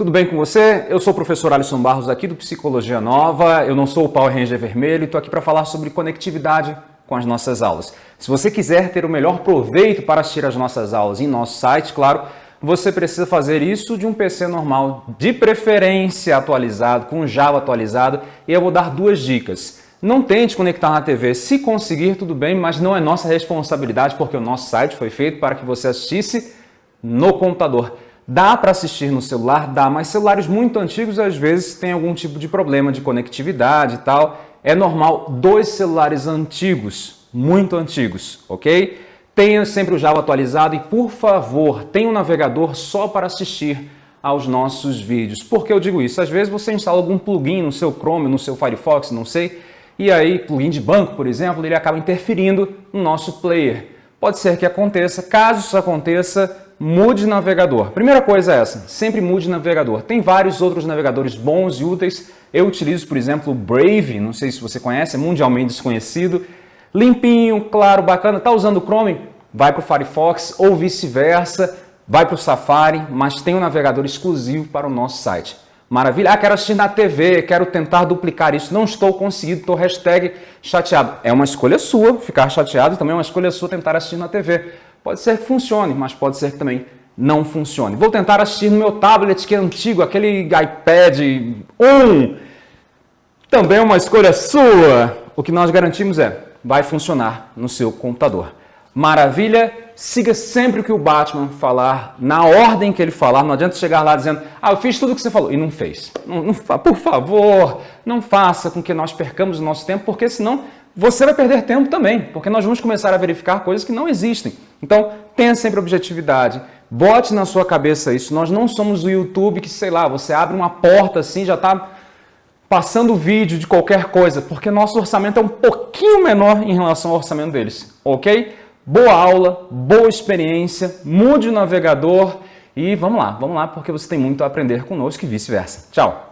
Tudo bem com você? Eu sou o professor Alisson Barros aqui do Psicologia Nova, eu não sou o Power Ranger Vermelho e estou aqui para falar sobre conectividade com as nossas aulas. Se você quiser ter o melhor proveito para assistir as nossas aulas em nosso site, claro, você precisa fazer isso de um PC normal, de preferência atualizado, com Java atualizado, e eu vou dar duas dicas. Não tente conectar na TV, se conseguir tudo bem, mas não é nossa responsabilidade porque o nosso site foi feito para que você assistisse no computador. Dá para assistir no celular? Dá, mas celulares muito antigos às vezes têm algum tipo de problema de conectividade e tal. É normal dos celulares antigos, muito antigos, ok? Tenha sempre o Java atualizado e, por favor, tenha um navegador só para assistir aos nossos vídeos. Por que eu digo isso? Às vezes você instala algum plugin no seu Chrome, no seu Firefox, não sei, e aí, plugin de banco, por exemplo, ele acaba interferindo no nosso player. Pode ser que aconteça, caso isso aconteça, mude navegador. Primeira coisa é essa, sempre mude navegador. Tem vários outros navegadores bons e úteis. Eu utilizo, por exemplo, o Brave, não sei se você conhece, é mundialmente desconhecido. Limpinho, claro, bacana. Está usando o Chrome? Vai para o Firefox ou vice-versa. Vai para o Safari, mas tem um navegador exclusivo para o nosso site. Maravilha. Ah, quero assistir na TV, quero tentar duplicar isso. Não estou conseguindo, estou hashtag chateado. É uma escolha sua ficar chateado também é uma escolha sua tentar assistir na TV. Pode ser que funcione, mas pode ser que também não funcione. Vou tentar assistir no meu tablet que é antigo, aquele iPad 1. Também é uma escolha sua. O que nós garantimos é, vai funcionar no seu computador. Maravilha? Siga sempre o que o Batman falar, na ordem que ele falar. Não adianta chegar lá dizendo, ah, eu fiz tudo o que você falou. E não fez. Não, não, por favor, não faça com que nós percamos o nosso tempo, porque senão você vai perder tempo também, porque nós vamos começar a verificar coisas que não existem. Então, tenha sempre objetividade, bote na sua cabeça isso. Nós não somos o YouTube que, sei lá, você abre uma porta assim, já está passando vídeo de qualquer coisa, porque nosso orçamento é um pouquinho menor em relação ao orçamento deles, ok? Boa aula, boa experiência, mude o navegador e vamos lá, vamos lá, porque você tem muito a aprender conosco e vice-versa. Tchau!